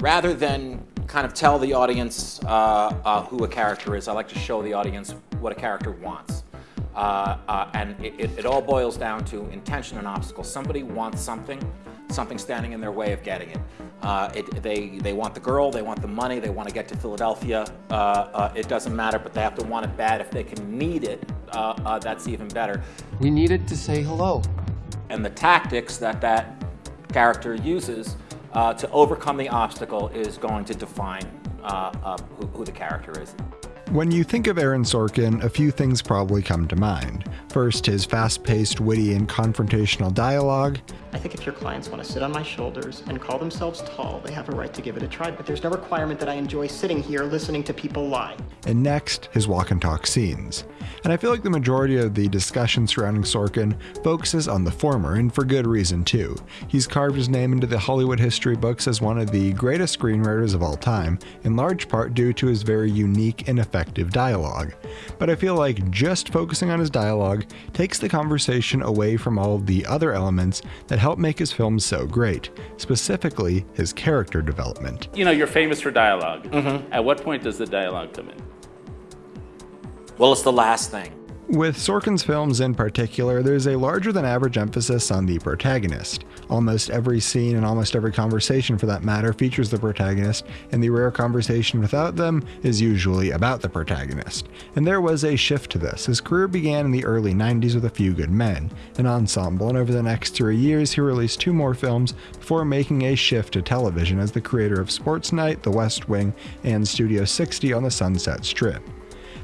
rather than kind of tell the audience uh, uh, who a character is, I like to show the audience what a character wants. Uh, uh, and it, it, it all boils down to intention and obstacle. Somebody wants something, something standing in their way of getting it. Uh, it they, they want the girl, they want the money, they want to get to Philadelphia. Uh, uh, it doesn't matter, but they have to want it bad. If they can need it, uh, uh, that's even better. We needed to say hello. And the tactics that that character uses uh, to overcome the obstacle is going to define who, who the character is. When you think of Aaron Sorkin, a few things probably come to mind. First, his fast paced, witty, and confrontational dialogue. I think if your clients want to sit on my shoulders and call themselves tall, they have a right to give it a try, but there's no requirement that I enjoy sitting here listening to people lie. And next, his walk and talk scenes. And I feel like the majority of the discussion surrounding Sorkin focuses on the former, and for good reason too. He's carved his name into the Hollywood history books as one of the greatest screenwriters of all time, in large part due to his very unique and effective dialogue. But I feel like just focusing on his dialogue takes the conversation away from all of the other elements that help make his films so great, specifically his character development. You know, you're famous for dialog mm-hmm. At what point does the dialogue come in? Well, it's the last thing. With Sorkin's films in particular, there's a larger than average emphasis on the protagonist. Almost every scene and almost every conversation, for that matter, features the protagonist, and the rare conversation without them is usually about the protagonist. And there was a shift to this. His career began in the early 90s with A Few Good Men, an ensemble, and over the next three years, he released two more films before making a shift to television as the creator of Sports Night, The West Wing, and Studio 60 on the Sunset Strip.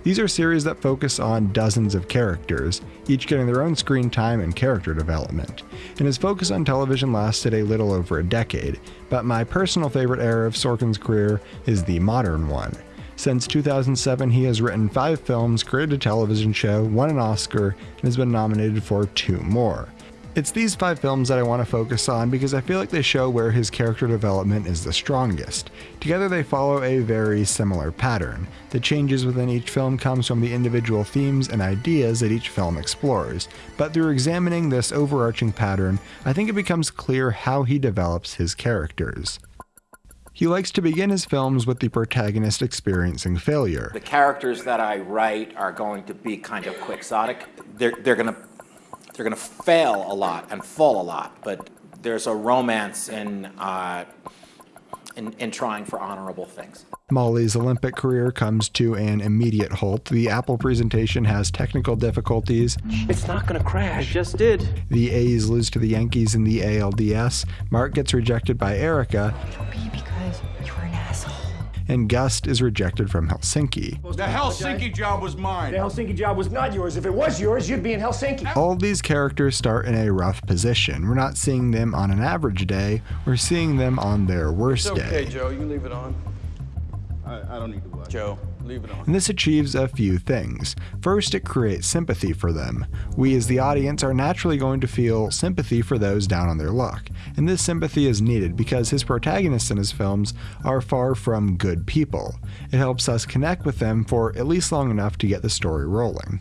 These are series that focus on dozens of characters, each getting their own screen time and character development. And his focus on television lasted a little over a decade, but my personal favorite era of Sorkin's career is the modern one. Since 2007, he has written five films, created a television show, won an Oscar, and has been nominated for two more. It's these five films that I want to focus on because I feel like they show where his character development is the strongest. Together they follow a very similar pattern. The changes within each film comes from the individual themes and ideas that each film explores, but through examining this overarching pattern, I think it becomes clear how he develops his characters. He likes to begin his films with the protagonist experiencing failure. The characters that I write are going to be kind of quixotic. They're, they're going to they're going to fail a lot and fall a lot, but there's a romance in, uh, in, in trying for honorable things. Molly's Olympic career comes to an immediate halt. The Apple presentation has technical difficulties. It's not going to crash. It just did. The A's lose to the Yankees in the ALDS. Mark gets rejected by Erica and Gust is rejected from Helsinki. The Helsinki job was mine. The Helsinki job was not yours. If it was yours, you'd be in Helsinki. All these characters start in a rough position. We're not seeing them on an average day, we're seeing them on their worst it's okay, day. Okay, Joe, you can leave it on. I, I don't need to watch. Joe. Leave it on. And this achieves a few things. First, it creates sympathy for them. We, as the audience, are naturally going to feel sympathy for those down on their luck. And this sympathy is needed because his protagonists in his films are far from good people. It helps us connect with them for at least long enough to get the story rolling.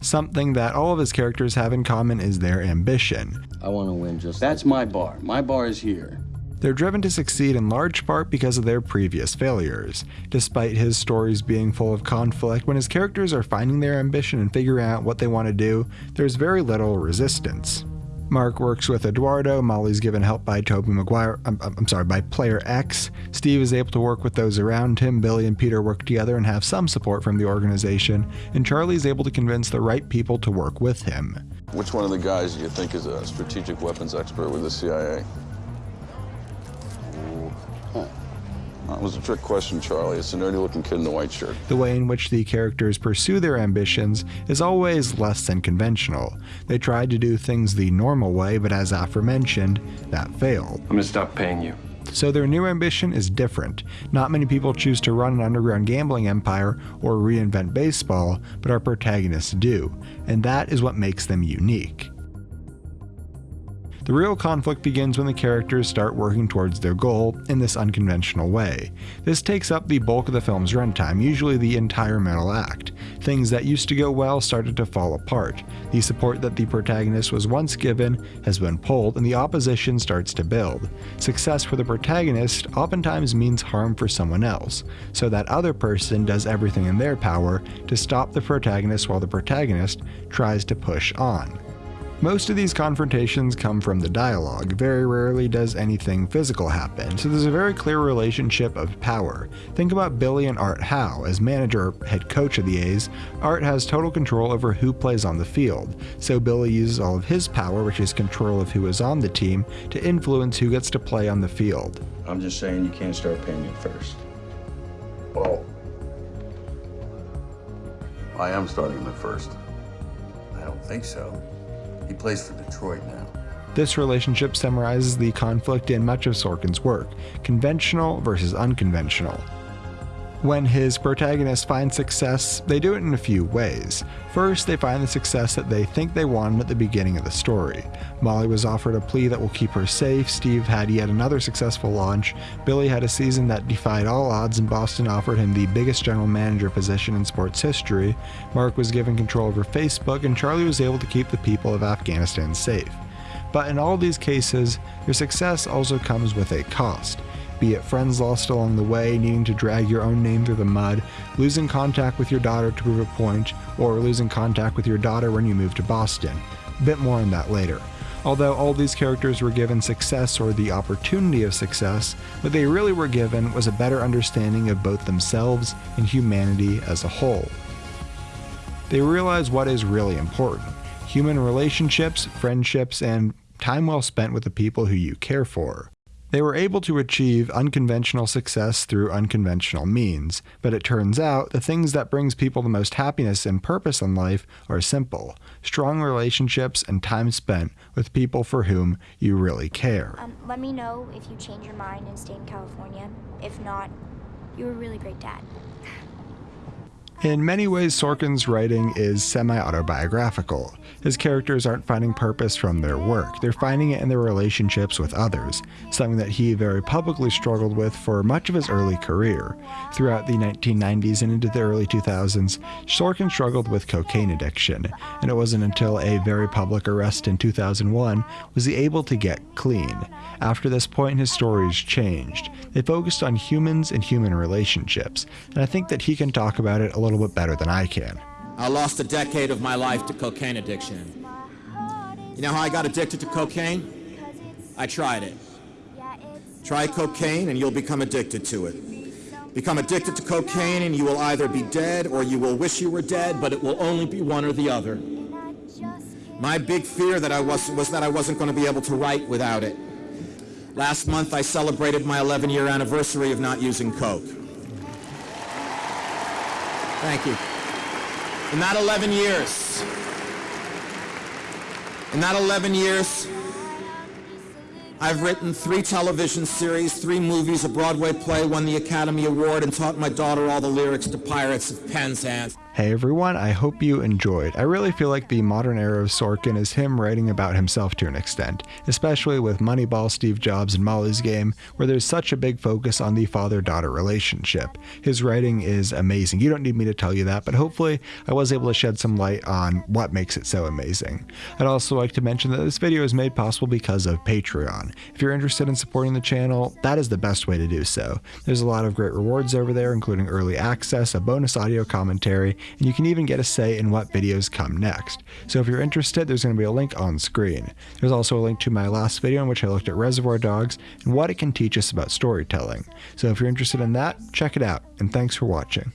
Something that all of his characters have in common is their ambition. I want to win just. That's my bar. My bar is here. They're driven to succeed in large part because of their previous failures. Despite his stories being full of conflict, when his characters are finding their ambition and figuring out what they want to do, there's very little resistance. Mark works with Eduardo, Molly's given help by Tobey Maguire, I'm, I'm, sorry, by player X. Steve is able to work with those around him, Billy and Peter work together and have some support from the organization, and Charlie is able to convince the right people to work with him. Which one of the guys do you think is a strategic weapons expert with the CIA? That was a trick question, Charlie. It's a nerdy looking kid in the white shirt. The way in which the characters pursue their ambitions is always less than conventional. They tried to do things the normal way, but as aforementioned, that failed. I'm gonna stop paying you. So their new ambition is different. Not many people choose to run an underground gambling empire or reinvent baseball, but our protagonists do, and that is what makes them unique. The real conflict begins when the characters start working towards their goal in this unconventional way. This takes up the bulk of the film's runtime, usually the entire middle act. Things that used to go well started to fall apart. The support that the protagonist was once given has been pulled, and the opposition starts to build. Success for the protagonist oftentimes means harm for someone else, so that other person does everything in their power to stop the protagonist while the protagonist tries to push on. Most of these confrontations come from the dialogue, very rarely does anything physical happen, so there's a very clear relationship of power. Think about Billy and Art Howe. As manager head coach of the A's, Art has total control over who plays on the field, so Billy uses all of his power, which is control of who is on the team, to influence who gets to play on the field. I'm just saying you can't start paying me first. Well, I am starting him at first. I don't think so. He plays for Detroit now. This relationship summarizes the conflict in much of Sorkin's work conventional versus unconventional. When his protagonists find success, they do it in a few ways. First, they find the success that they think they wanted at the beginning of the story. Molly was offered a plea that will keep her safe, Steve had yet another successful launch, Billy had a season that defied all odds, and Boston offered him the biggest general manager position in sports history, Mark was given control over Facebook, and Charlie was able to keep the people of Afghanistan safe. But in all these cases, your success also comes with a cost be it friends lost along the way, needing to drag your own name through the mud, losing contact with your daughter to prove a point, or losing contact with your daughter when you move to Boston. A bit more on that later. Although all these characters were given success or the opportunity of success, what they really were given was a better understanding of both themselves and humanity as a whole. They realize what is really important human relationships, friendships, and time well spent with the people who you care for. They were able to achieve unconventional success through unconventional means, but it turns out the things that brings people the most happiness and purpose in life are simple: strong relationships and time spent with people for whom you really care. Um, let me know if you change your mind and stay in California. If not, you're a really great dad. In many ways, Sorkin's writing is semi autobiographical. His characters aren't finding purpose from their work, they're finding it in their relationships with others, something that he very publicly struggled with for much of his early career. Throughout the 1990s and into the early 2000s, Sorkin struggled with cocaine addiction, and it wasn't until a very public arrest in 2001 was he able to get clean. After this point, his stories changed. They focused on humans and human relationships, and I think that he can talk about it a little bit better than I can. I lost a decade of my life to cocaine addiction. You know how I got addicted to cocaine? I tried it. Try cocaine and you'll become addicted to it. Become addicted to cocaine and you will either be dead or you will wish you were dead, but it will only be one or the other. My big fear that I was, was that I wasn't going to be able to write without it. Last month I celebrated my 11 year anniversary of not using coke. Thank you. In that 11 years, in that 11 years, I've written three television series, three movies, a Broadway play, won the Academy Award, and taught my daughter all the lyrics to Pirates of Penzance. Hey everyone, I hope you enjoyed. I really feel like the modern era of Sorkin is him writing about himself to an extent, especially with Moneyball, Steve Jobs, and Molly's Game, where there's such a big focus on the father daughter relationship. His writing is amazing. You don't need me to tell you that, but hopefully I was able to shed some light on what makes it so amazing. I'd also like to mention that this video is made possible because of Patreon. If you're interested in supporting the channel, that is the best way to do so. There's a lot of great rewards over there, including early access, a bonus audio commentary, and you can even get a say in what videos come next. So if you're interested, there's going to be a link on screen. There's also a link to my last video in which I looked at Reservoir Dogs and what it can teach us about storytelling. So if you're interested in that, check it out, and thanks for watching.